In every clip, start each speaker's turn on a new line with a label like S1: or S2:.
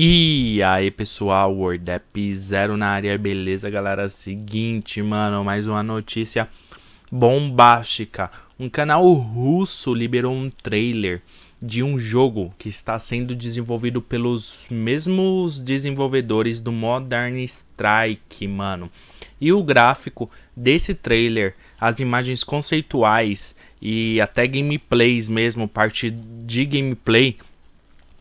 S1: E aí pessoal, WordApp Zero na área, beleza galera? Seguinte, mano, mais uma notícia bombástica. Um canal russo liberou um trailer de um jogo que está sendo desenvolvido pelos mesmos desenvolvedores do Modern Strike, mano. E o gráfico desse trailer, as imagens conceituais e até gameplays mesmo, parte de gameplay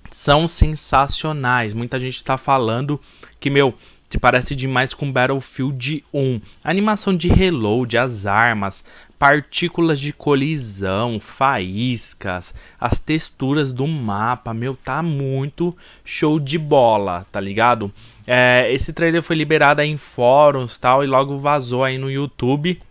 S1: são sensacionais. Muita gente está falando que, meu, se parece demais com Battlefield 1. A animação de reload, as armas, partículas de colisão, faíscas, as texturas do mapa, meu, tá muito show de bola, tá ligado? É, esse trailer foi liberado em fóruns tal e logo vazou aí no YouTube.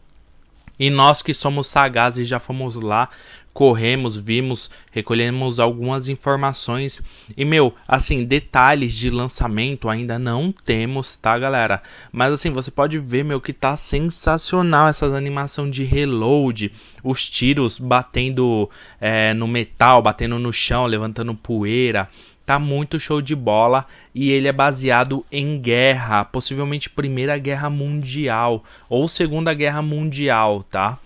S1: E nós que somos sagazes já fomos lá, corremos, vimos, recolhemos algumas informações. E meu, assim, detalhes de lançamento ainda não temos, tá, galera? Mas assim, você pode ver, meu, que tá sensacional essas animação de reload, os tiros batendo é, no metal, batendo no chão, levantando poeira. Tá muito show de bola e ele é baseado em guerra, possivelmente Primeira Guerra Mundial ou Segunda Guerra Mundial, tá?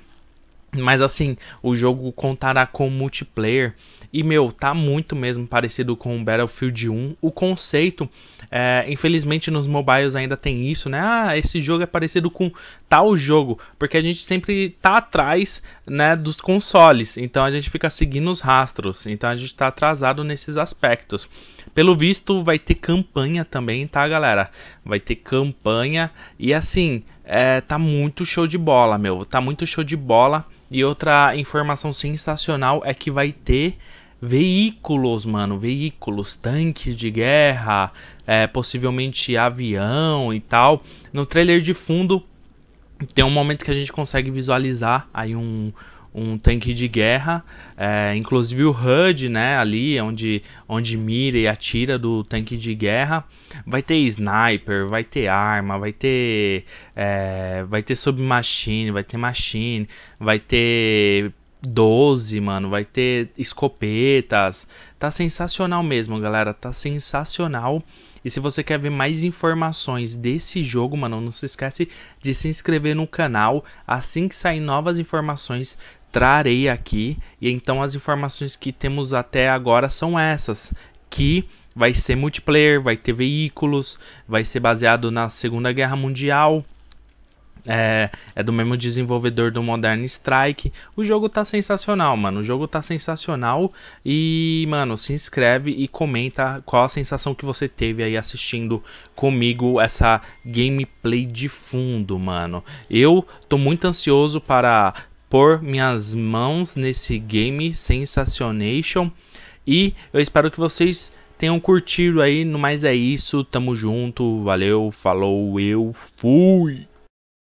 S1: Mas assim, o jogo contará com multiplayer e meu, tá muito mesmo parecido com Battlefield 1. O conceito, é, infelizmente nos mobiles ainda tem isso, né? Ah, esse jogo é parecido com tal jogo, porque a gente sempre tá atrás, né, dos consoles. Então a gente fica seguindo os rastros. Então a gente tá atrasado nesses aspectos. Pelo visto, vai ter campanha também, tá, galera? Vai ter campanha e assim, é, tá muito show de bola, meu. Tá muito show de bola. E outra informação sensacional é que vai ter veículos, mano, veículos, tanques de guerra, é, possivelmente avião e tal. No trailer de fundo tem um momento que a gente consegue visualizar aí um, um tanque de guerra, é, inclusive o HUD, né, ali onde, onde mira e atira do tanque de guerra, vai ter sniper, vai ter arma, vai ter, é, vai ter submachine, vai ter machine, vai ter 12, mano, vai ter escopetas, tá sensacional mesmo, galera, tá sensacional. E se você quer ver mais informações desse jogo, mano, não se esquece de se inscrever no canal. Assim que sair novas informações, trarei aqui. E então as informações que temos até agora são essas, que vai ser multiplayer, vai ter veículos, vai ser baseado na Segunda Guerra Mundial. É, é, do mesmo desenvolvedor do Modern Strike. O jogo tá sensacional, mano. O jogo tá sensacional. E, mano, se inscreve e comenta qual a sensação que você teve aí assistindo comigo essa gameplay de fundo, mano. Eu tô muito ansioso para pôr minhas mãos nesse game Sensacionation. E eu espero que vocês tenham curtido aí. No mais é isso, tamo junto, valeu, falou, eu fui!